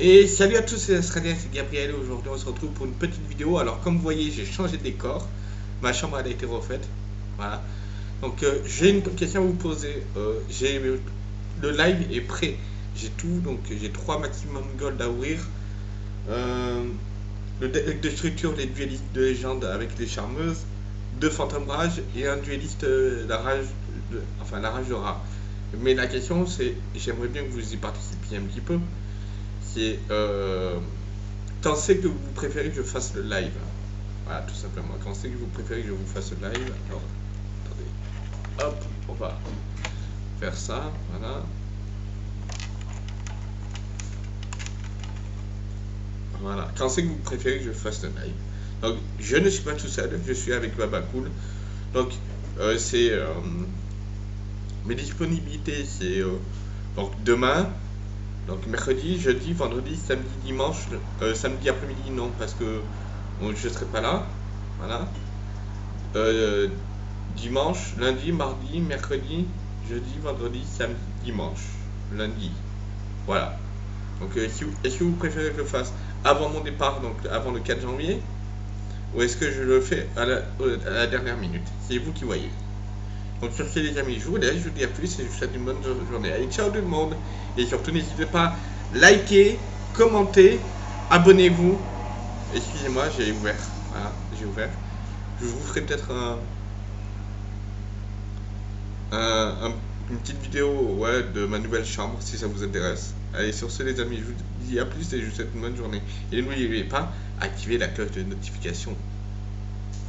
Et salut à tous, c'est Gabriel. Aujourd'hui, on se retrouve pour une petite vidéo. Alors, comme vous voyez, j'ai changé de décor. Ma chambre elle a été refaite. Voilà. Donc, euh, j'ai une question à vous poser. Euh, j'ai le live est prêt. J'ai tout. Donc, j'ai trois maximum gold à ouvrir. Euh, le deck de structure, les duelistes de légende avec les charmeuses, deux fantômes rage et un dueliste la rage, enfin la rage de rat. Mais la question, c'est, j'aimerais bien que vous y participiez un petit peu c'est euh, quand c'est que vous préférez que je fasse le live? Voilà, tout simplement. Quand c'est que vous préférez que je vous fasse le live? Alors, attendez. Hop, on va faire ça. Voilà. Voilà. Quand c'est que vous préférez que je fasse le live? Donc, je ne suis pas tout seul. Je suis avec Baba Cool. Donc, euh, c'est... Euh, mes disponibilités, c'est... Euh, donc, demain, donc mercredi, jeudi, vendredi, samedi, dimanche, euh, samedi après-midi non parce que je ne serai pas là. Voilà. Euh, dimanche, lundi, mardi, mercredi, jeudi, vendredi, samedi, dimanche, lundi. Voilà. Donc euh, est-ce que vous préférez que je fasse avant mon départ, donc avant le 4 janvier, ou est-ce que je le fais à la dernière minute? C'est vous qui voyez. Donc sur ce les amis, je vous je vous dis à plus et je vous souhaite une bonne journée. Allez, ciao tout le monde. Et surtout n'hésitez pas à liker, commenter, abonnez-vous. Excusez-moi, j'ai ouvert. Voilà, j'ai ouvert. Je vous ferai peut-être un, une petite vidéo ouais, de ma nouvelle chambre si ça vous intéresse. Allez, sur ce les amis, je vous dis à plus et je vous souhaite une bonne journée. Et n'oubliez pas, activez la cloche de notification